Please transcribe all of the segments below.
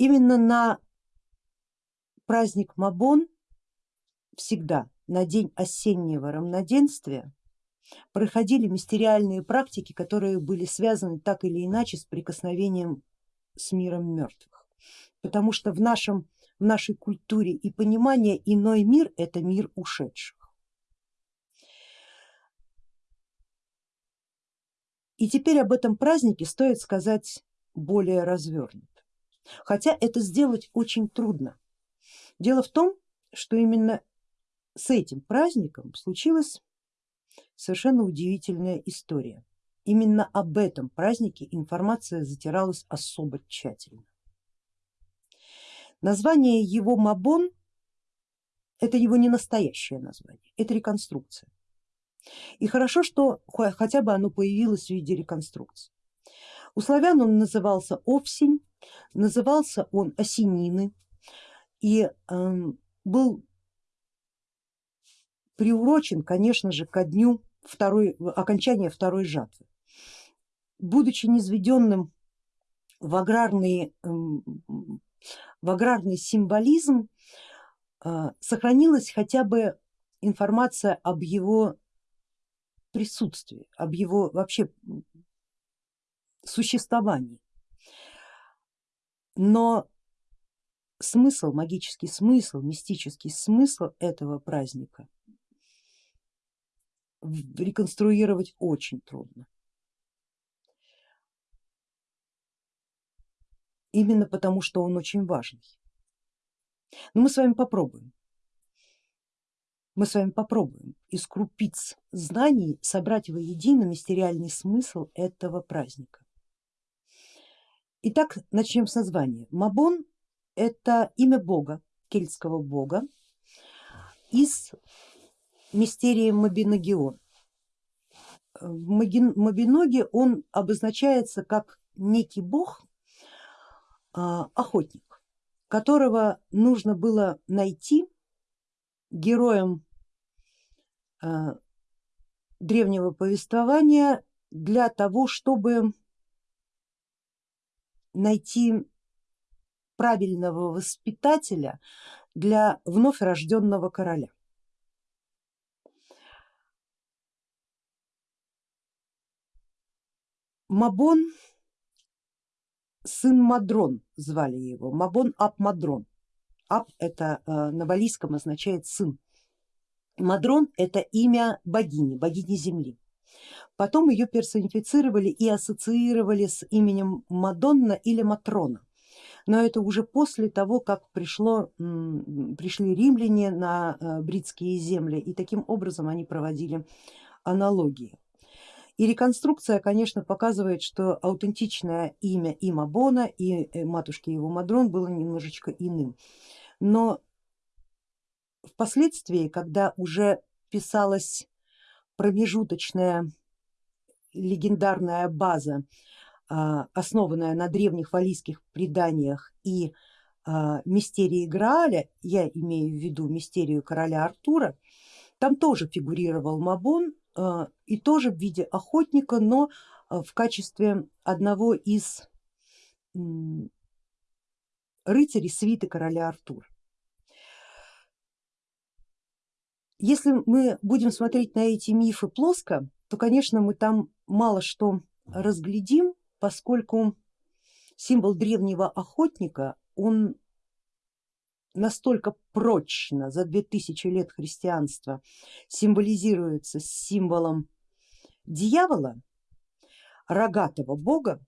Именно на праздник Мабон всегда на день осеннего равноденствия проходили мистериальные практики, которые были связаны так или иначе с прикосновением с миром мертвых. Потому что в, нашем, в нашей культуре и понимании иной мир это мир ушедших. И теперь об этом празднике стоит сказать более развернуто, хотя это сделать очень трудно. Дело в том, что именно с этим праздником случилась совершенно удивительная история. Именно об этом празднике информация затиралась особо тщательно. Название его Мабон это его не настоящее название, это реконструкция. И хорошо, что хотя бы оно появилось в виде реконструкции. У славян он назывался Овсень, назывался он Осенины и э, был приурочен, конечно же, ко дню второй, окончания второй жатвы. Будучи низведенным в аграрный, эм, в аграрный символизм, э, сохранилась хотя бы информация об его присутствии, об его вообще существовании. Но смысл, магический смысл, мистический смысл этого праздника реконструировать очень трудно. Именно потому, что он очень важный. Но мы с вами попробуем. Мы с вами попробуем из крупиц знаний собрать воедино мистериальный смысл этого праздника. Итак, начнем с названия. Мабон это имя бога, кельтского бога из мистерии Мабиногион. В Мабиноге он обозначается как некий бог, а, охотник, которого нужно было найти героем а, древнего повествования для того, чтобы найти правильного воспитателя для вновь рожденного короля. Мабон, сын Мадрон звали его, Мабон Ап Мадрон. Ап это э, на валийском означает сын. Мадрон это имя богини, богини земли. Потом ее персонифицировали и ассоциировали с именем Мадонна или Матрона. Но это уже после того, как пришло, пришли римляне на э, бритские земли и таким образом они проводили аналогии. И реконструкция, конечно, показывает, что аутентичное имя и Мабона, и э, матушки его Мадрон было немножечко иным. Но впоследствии, когда уже писалась промежуточная легендарная база, а, основанная на древних валийских преданиях и а, мистерии Грааля, я имею в виду мистерию короля Артура, там тоже фигурировал Мабон а, и тоже в виде охотника, но в качестве одного из рыцарей свиты короля Артура. Если мы будем смотреть на эти мифы плоско, то конечно мы там мало что разглядим, поскольку символ древнего охотника, он настолько прочно за две тысячи лет христианства символизируется символом дьявола, рогатого бога,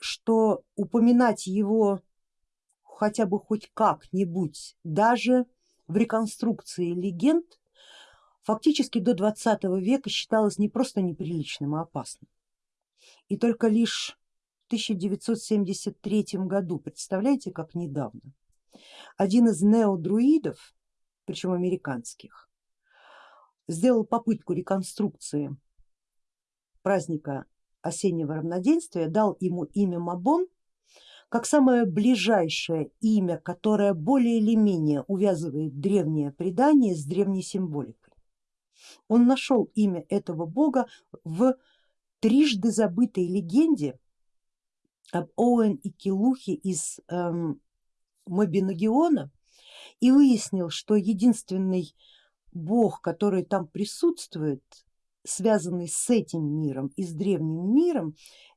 что упоминать его хотя бы хоть как-нибудь даже в реконструкции легенд фактически до 20 века считалось не просто неприличным, а опасным. И только лишь в 1973 году, представляете, как недавно, один из неодруидов, причем американских, сделал попытку реконструкции праздника осеннего равноденствия, дал ему имя Мабон как самое ближайшее имя, которое более или менее увязывает древнее предание с древней символикой. Он нашел имя этого бога в трижды забытой легенде об Оуэн и Килухе из эм, Мобиногиона и выяснил, что единственный бог, который там присутствует, связанный с этим миром и с древним миром,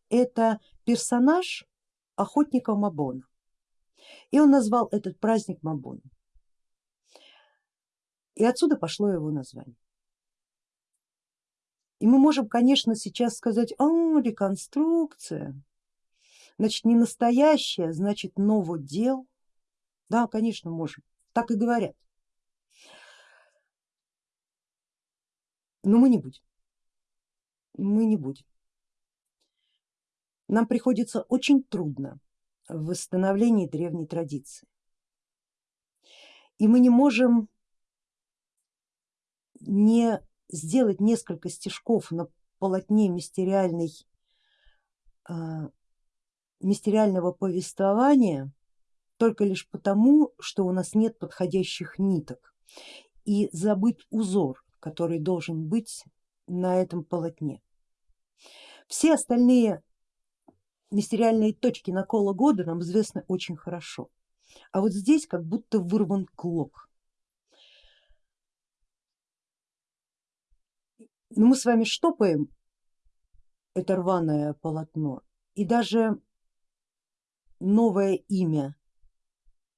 это персонаж охотника Мабона. И он назвал этот праздник Мабоном. И отсюда пошло его название. И мы можем, конечно, сейчас сказать, о, реконструкция, значит не настоящая, значит новодел. Да, конечно, можем, так и говорят. Но мы не будем, мы не будем. Нам приходится очень трудно в восстановлении древней традиции. И мы не можем не сделать несколько стежков на полотне мистериальной, а, мистериального повествования только лишь потому, что у нас нет подходящих ниток и забыть узор, который должен быть на этом полотне. Все остальные мистериальные точки накола года нам известны очень хорошо, а вот здесь как будто вырван клок. Но ну, мы с вами штопаем это рваное полотно и даже новое имя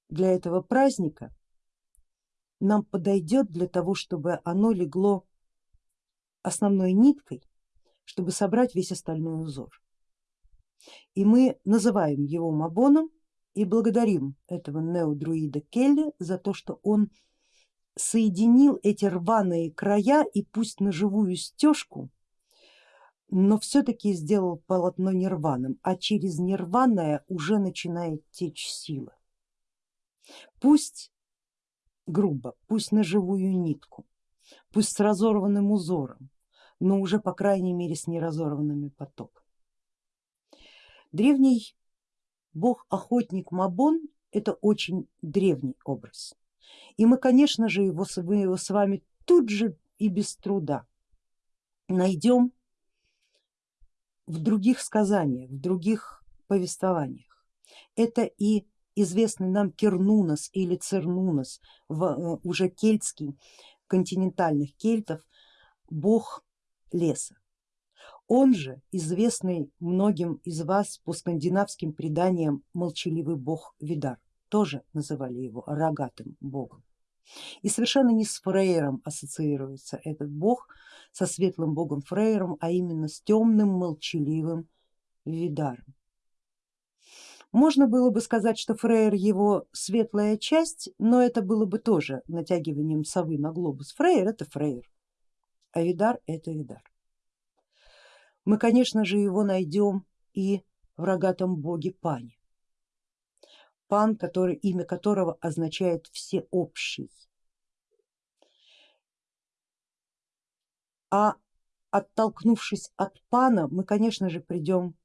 для этого праздника нам подойдет для того, чтобы оно легло основной ниткой, чтобы собрать весь остальной узор. И мы называем его Мабоном и благодарим этого неодруида Келли за то, что он соединил эти рваные края и пусть на живую стежку, но все-таки сделал полотно нерваным, а через нерваное уже начинает течь сила. Пусть грубо, пусть на живую нитку, пусть с разорванным узором, но уже по крайней мере с неразорванными потоками. Древний бог-охотник Мабон это очень древний образ. И мы, конечно же, его, мы его с вами тут же и без труда найдем в других сказаниях, в других повествованиях. Это и известный нам Кернунос или Цернунос, в, э, уже кельтский, континентальных кельтов, бог леса. Он же известный многим из вас по скандинавским преданиям молчаливый бог Видар тоже называли его рогатым богом. И совершенно не с Фрейером ассоциируется этот бог, со светлым богом Фрейером, а именно с темным молчаливым Видаром. Можно было бы сказать, что Фрейер его светлая часть, но это было бы тоже натягиванием совы на глобус. Фрейер это Фрейер, а Видар это Видар. Мы конечно же его найдем и в рогатом боге Пане пан, который, имя которого означает всеобщий. А оттолкнувшись от пана, мы конечно же придем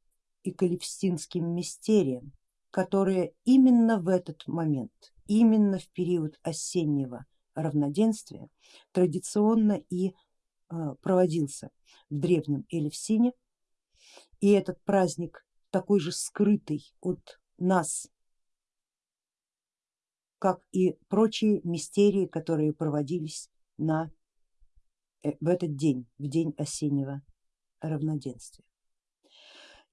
и к элевстинским мистериям, которые именно в этот момент, именно в период осеннего равноденствия традиционно и а, проводился в древнем Элевсине. И этот праздник такой же скрытый от нас как и прочие мистерии, которые проводились на, э, в этот день, в день осеннего равноденствия.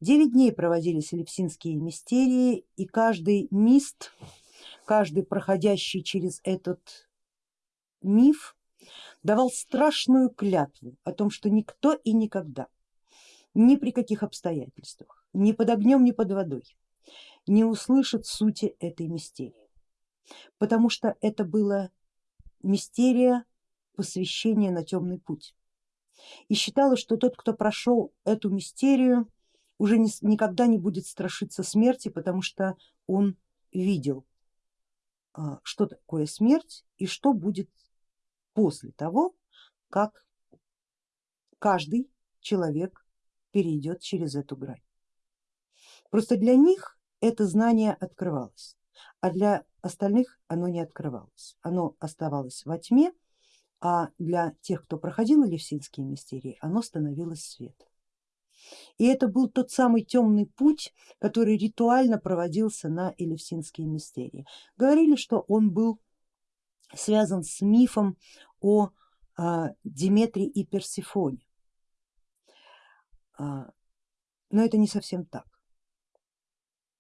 Девять дней проводились элепсинские мистерии и каждый мист, каждый проходящий через этот миф давал страшную клятву о том, что никто и никогда, ни при каких обстоятельствах, ни под огнем, ни под водой не услышит сути этой мистерии потому что это было мистерия посвящения на темный путь. И считалось, что тот, кто прошел эту мистерию, уже не, никогда не будет страшиться смерти, потому что он видел, а, что такое смерть и что будет после того, как каждый человек перейдет через эту грань. Просто для них это знание открывалось, а для остальных оно не открывалось, оно оставалось во тьме, а для тех, кто проходил Елевсинские мистерии, оно становилось светом. И это был тот самый темный путь, который ритуально проводился на Элевсинские мистерии. Говорили, что он был связан с мифом о а, Диметре и Персифоне. А, но это не совсем так.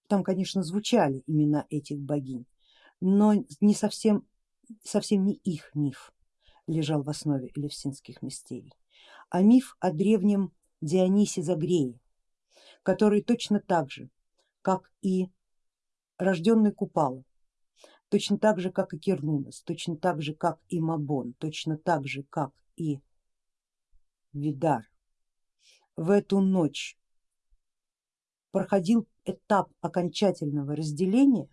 Там, конечно, звучали имена этих богинь, но не совсем, совсем не их миф лежал в основе элевсинских мистерий, а миф о древнем Дионисе Загрее, который точно так же, как и рожденный Купала, точно так же, как и Кернунос, точно так же, как и Мабон, точно так же, как и Видар, в эту ночь проходил этап окончательного разделения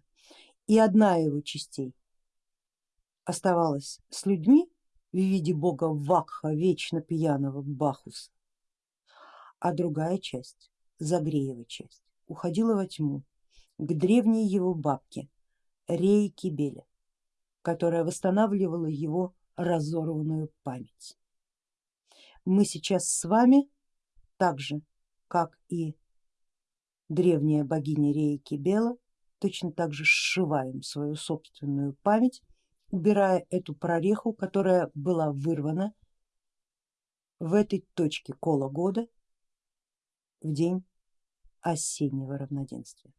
и одна его частей оставалась с людьми в виде бога Вакха, вечно пьяного Бахуса, а другая часть, Загреева часть, уходила во тьму к древней его бабке Рее Кибеле, которая восстанавливала его разорванную память. Мы сейчас с вами, так же как и древняя богиня Рея Кибела, точно так же сшиваем свою собственную память, убирая эту прореху, которая была вырвана в этой точке кола года в день осеннего равноденствия.